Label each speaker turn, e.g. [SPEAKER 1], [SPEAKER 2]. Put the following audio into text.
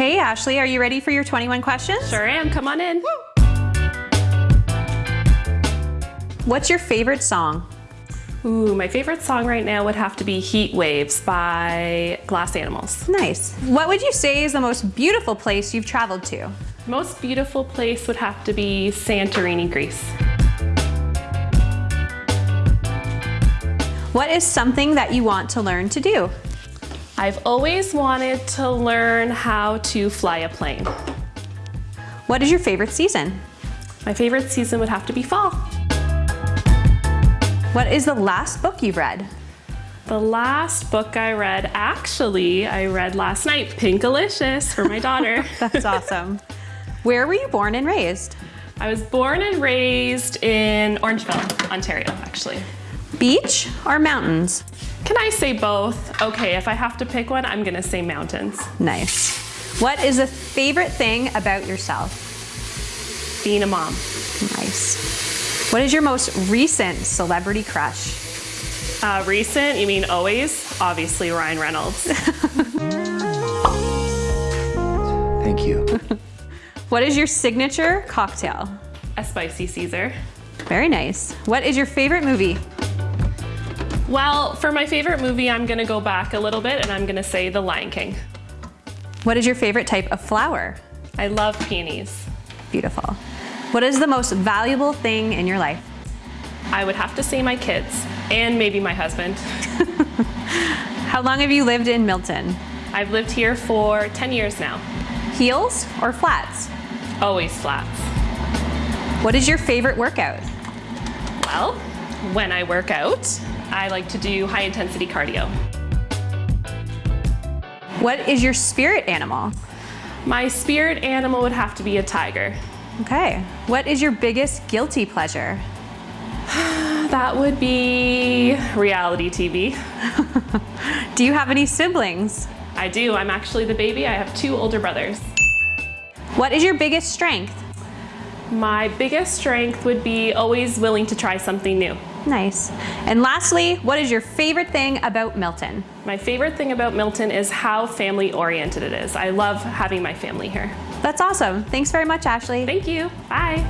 [SPEAKER 1] Hey, Ashley, are you ready for your 21 questions?
[SPEAKER 2] Sure am. Come on in.
[SPEAKER 1] What's your favorite song?
[SPEAKER 2] Ooh, my favorite song right now would have to be Heat Waves by Glass Animals.
[SPEAKER 1] Nice. What would you say is the most beautiful place you've traveled to?
[SPEAKER 2] Most beautiful place would have to be Santorini, Greece.
[SPEAKER 1] What is something that you want to learn to do?
[SPEAKER 2] I've always wanted to learn how to fly a plane.
[SPEAKER 1] What is your favorite season?
[SPEAKER 2] My favorite season would have to be fall.
[SPEAKER 1] What is the last book you've read?
[SPEAKER 2] The last book I read, actually, I read last night, Pinkalicious for my daughter.
[SPEAKER 1] That's awesome. Where were you born and raised?
[SPEAKER 2] I was born and raised in Orangeville, Ontario, actually.
[SPEAKER 1] Beach or mountains?
[SPEAKER 2] Can I say both? Okay, if I have to pick one, I'm gonna say mountains.
[SPEAKER 1] Nice. What is a favorite thing about yourself?
[SPEAKER 2] Being a mom.
[SPEAKER 1] Nice. What is your most recent celebrity crush?
[SPEAKER 2] Uh, recent, you mean always? Obviously Ryan Reynolds.
[SPEAKER 3] Thank you.
[SPEAKER 1] What is your signature cocktail?
[SPEAKER 2] A spicy Caesar.
[SPEAKER 1] Very nice. What is your favorite movie?
[SPEAKER 2] Well, for my favorite movie, I'm gonna go back a little bit and I'm gonna say The Lion King.
[SPEAKER 1] What is your favorite type of flower?
[SPEAKER 2] I love peonies.
[SPEAKER 1] Beautiful. What is the most valuable thing in your life?
[SPEAKER 2] I would have to say my kids and maybe my husband.
[SPEAKER 1] How long have you lived in Milton?
[SPEAKER 2] I've lived here for 10 years now.
[SPEAKER 1] Heels or flats?
[SPEAKER 2] Always flats.
[SPEAKER 1] What is your favorite workout?
[SPEAKER 2] Well, when I work out, I like to do high intensity cardio.
[SPEAKER 1] What is your spirit animal?
[SPEAKER 2] My spirit animal would have to be a tiger.
[SPEAKER 1] Okay. What is your biggest guilty pleasure?
[SPEAKER 2] That would be reality TV.
[SPEAKER 1] Do you have any siblings?
[SPEAKER 2] I do. I'm actually the baby. I have two older brothers.
[SPEAKER 1] What is your biggest strength?
[SPEAKER 2] My biggest strength would be always willing to try something new.
[SPEAKER 1] Nice. And lastly, what is your favorite thing about Milton?
[SPEAKER 2] My favorite thing about Milton is how family oriented it is. I love having my family here.
[SPEAKER 1] That's awesome. Thanks very much, Ashley.
[SPEAKER 2] Thank you. Bye.